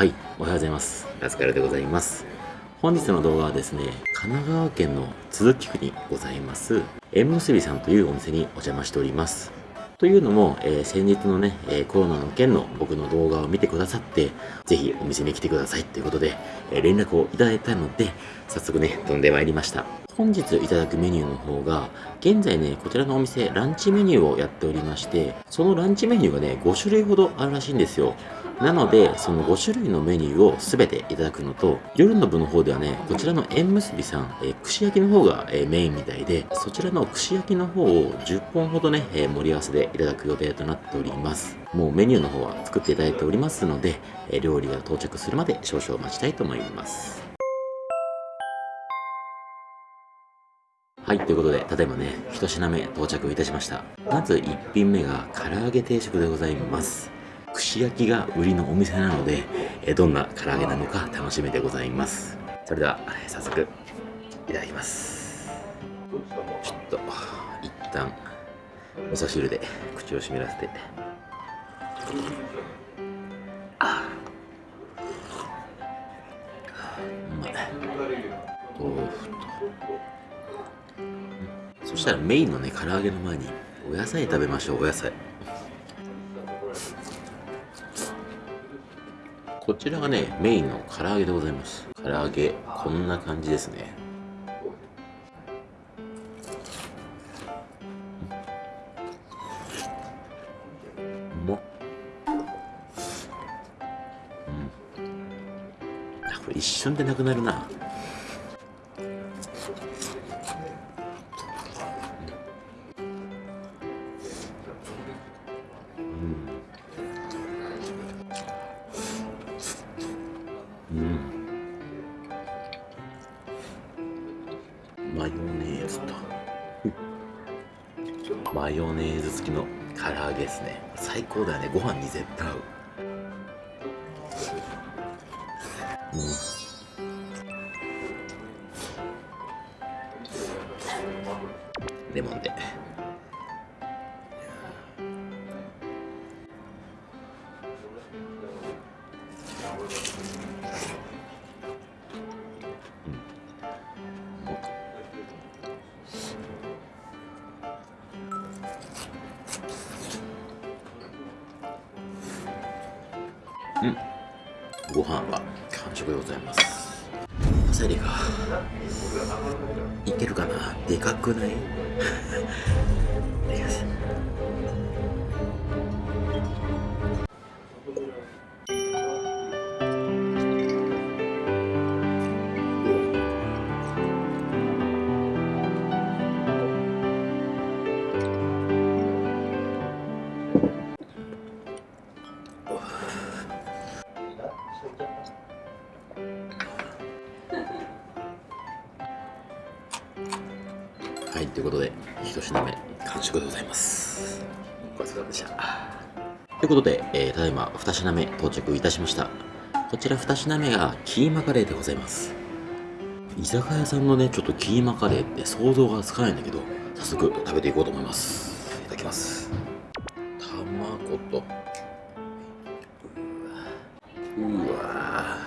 はい、おはようございます。ラスカルでございます。本日の動画はですね、神奈川県の都筑区にございます、縁結びさんというお店にお邪魔しております。というのも、えー先日のね、えーコロナの件の僕の動画を見てくださって、ぜひお店に来てくださいということで、えー連絡をいただいたので、早速ね、飛んでまいりました。本日いただくメニューの方が、現在ね、こちらのお店、ランチメニューをやっておりまして、そのランチメニューがね、5種類ほどあるらしいんですよ。なので、その5種類のメニューを全ていただくのと、夜の部の方ではね、こちらの縁結びさん、えー串焼きの方が、えーメインみたいで、そちらの串焼きの方を10本ほどね、えー盛り合わせでいただく予定となっております。もうメニューの方は作っていただいておりますので、え料理が到着するまで少々お待ちたいと思います。はい、ということで、ただいまね、一品目到着いたしました。まず1品目が唐揚げ定食でございます。串焼きが売りのお店なので、えどんな唐揚げなのか楽しみでございます。それでは、えー早速、いただきます。ちょっと、一旦、味噌汁で口を湿らせて。あうまい。豆腐と。そしたらメインのね、唐揚げの前にお野菜食べましょう、お野菜。こちらがね、メインの唐揚げでございます。唐揚げ、こんな感じですね。うまっ。うん。あ、これ一瞬でなくなるな。マヨネーズ付きの唐揚げですね。最高だよね。ご飯に絶対合う。うん。レモンで。うん。ご飯は完食でございます。パセリが。いけるかな？でかくない？一品目完食でございます。ごちそうさまでした。ということで、えーただいま2品目到着いたしました。こちら2品目がキーマカレーでございます。居酒屋さんのねちょっとキーマカレーって想像がつかないんだけど早速食べていこうと思います。いただきます。卵と。うわ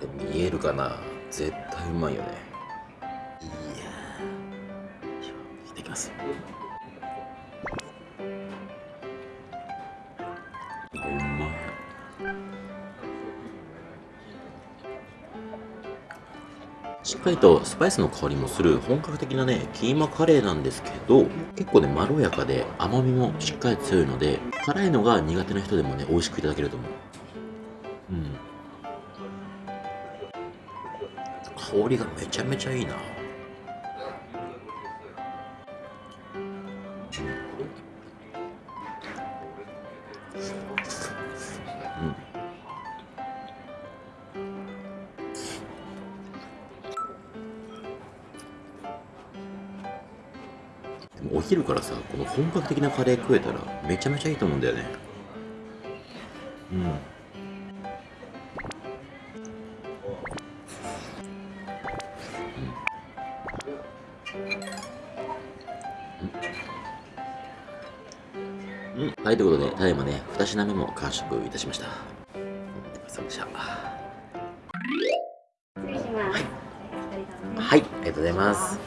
これ見えるかな？絶対うまいよね。ます。しっかりとスパイスの香りもする本格的なねキーマカレーなんですけど結構ねまろやかで甘みもしっかり強いので辛いのが苦手な人でもね美味しくいただけると思う。うん。香りがめちゃめちゃいいな。お昼からさこの本格的なカレー食えたらめちゃめちゃいいと思うんだよねうんうんうん。はい、ということで、ただいまね、2品目も完食いたしました。お疲れ様でした。失礼します。はい、ありがとうございます。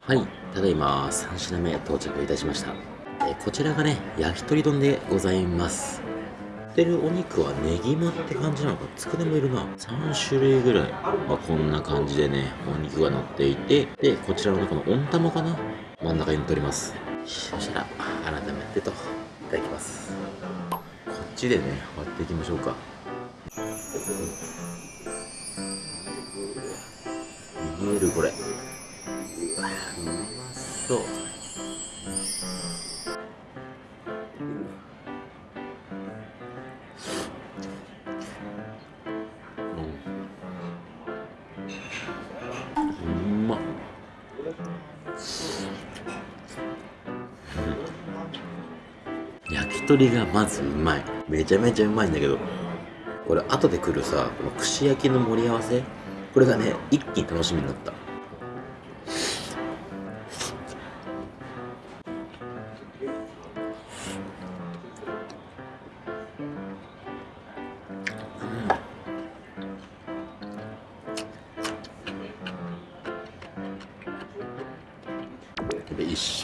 はい、ただいま3品目到着いたしました。えこちらがね、焼き鳥丼でございます。売ってるお肉はネギマって感じなのか、つくねもいるな。3種類ぐらい。まあ、こんな感じでね、お肉が乗っていて、で、こちらのこの温玉かな真ん中に乗っております。そしたら、改めてと、いただきます。こっちでね、割っていきましょうか。見えるこれそう。うん。まっうん焼き鳥がまずうまい。めちゃめちゃうまいんだけど。これ後で来るさこの串焼きの盛り合わせ？これがね一気に楽しみになった。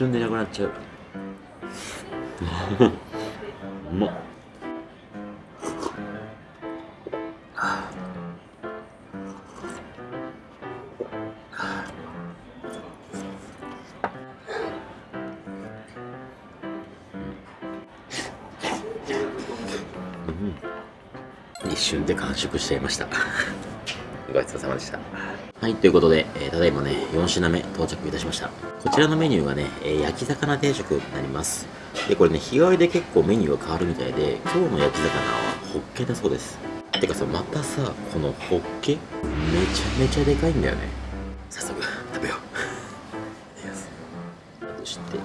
瞬でなくなっちゃううまっ一瞬で完食しちゃいました。ごちそうさまでした。はいということで、えーただいまね4品目到着いたしました。こちらのメニューがね、えー焼き魚定食になります。でこれね日替わりで結構メニューが変わるみたいで今日の焼き魚はホッケだそうです。てかさまたさこのホッケめちゃめちゃでかいんだよね。早速食べよう。いただきます。そして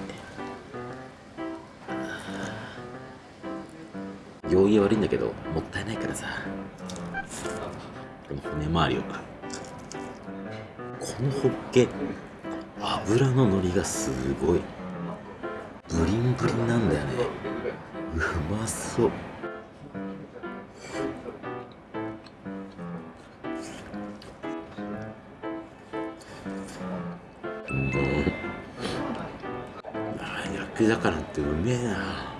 行儀悪いんだけどもったいないからさ。でも骨周りをこのホッケ油の乗りがすごい。ブリンブリンなんだよね。うまそう。うんあ焼き魚ってうめえな。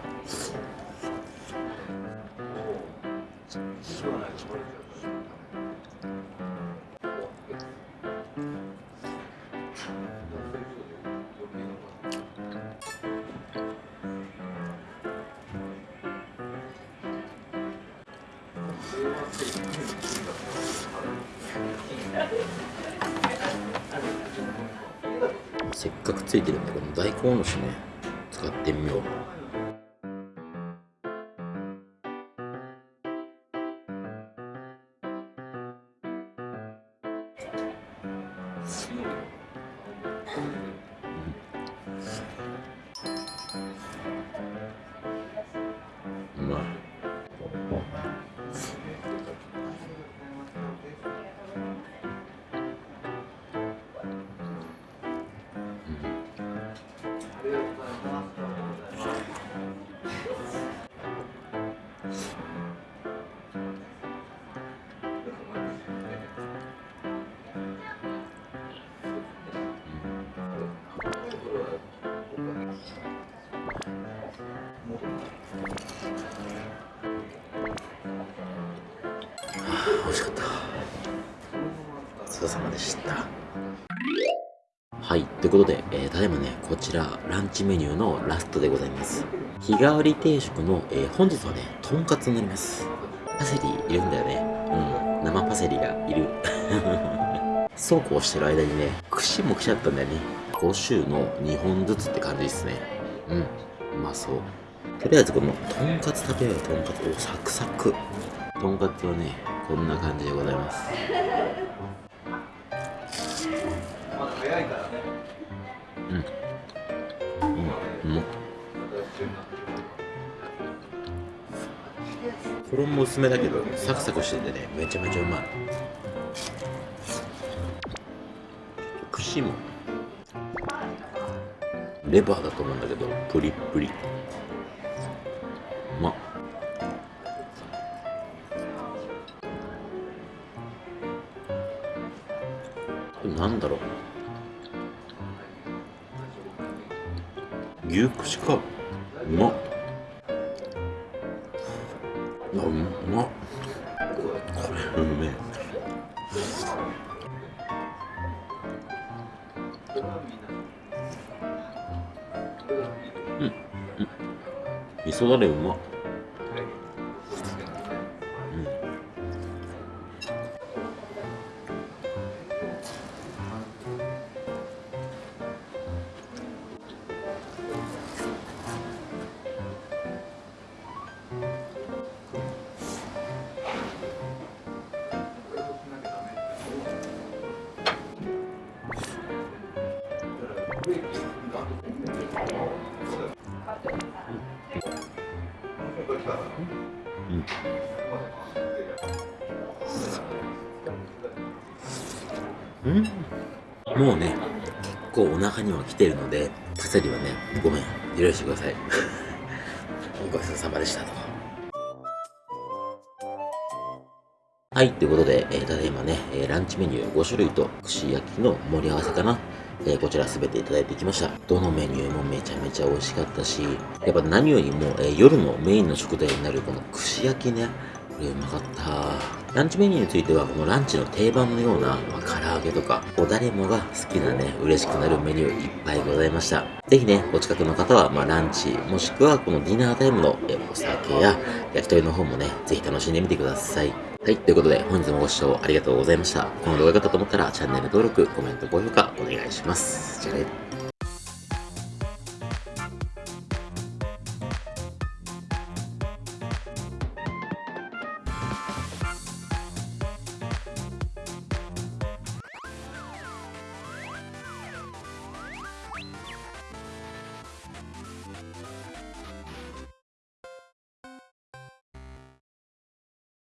せっかくついてるんでこの大根おろしね使ってみようう。あ美味しかった。ごちそうさまでした。はいということで、えーただいまねこちらランチメニューのラストでございます。日替わり定食の、えー本日はねとんかつになります。パセリいるんだよね。うん生パセリがいる。そうこうしてる間にね串も来ちゃったんだよね。5種の2本ずつって感じですね。うん。うまそう。とりあえずこのとんかつ食べようよとんかつおサクサク。とんかつはねこんな感じでございます。うん。うん。うん衣薄めだけどサクサクしててねめちゃめちゃうまい。串もレバーだと思うんだけどプリップリ。ま。これなんだろう。牛串か。うま。っうま。っこれうめえ。味噌だれうまっ。うん。もうね結構お腹には来てるのでパセリはねごめん。許してください。ごちそうさまでしたと。はい、ということで、えー、ただいまね、えー、ランチメニュー5種類と串焼きの盛り合わせかな。えー、こちら全ていただいてきました。どのメニューもめちゃめちゃ美味しかったし、やっぱ何よりも、え夜のメインの食材になるこの串焼きね、これうまかった。ランチメニューについては、このランチの定番のような、まあ、唐揚げとか、こう誰もが好きなね、嬉しくなるメニューいっぱいございました。ぜひね、お近くの方は、まあ、ランチ、もしくはこのディナータイムのえお酒や焼き鳥の方もね、ぜひ楽しんでみてください。はい、ということで本日もご視聴ありがとうございました。この動画が良かったと思ったらチャンネル登録、コメント、高評価お願いします。じゃあね。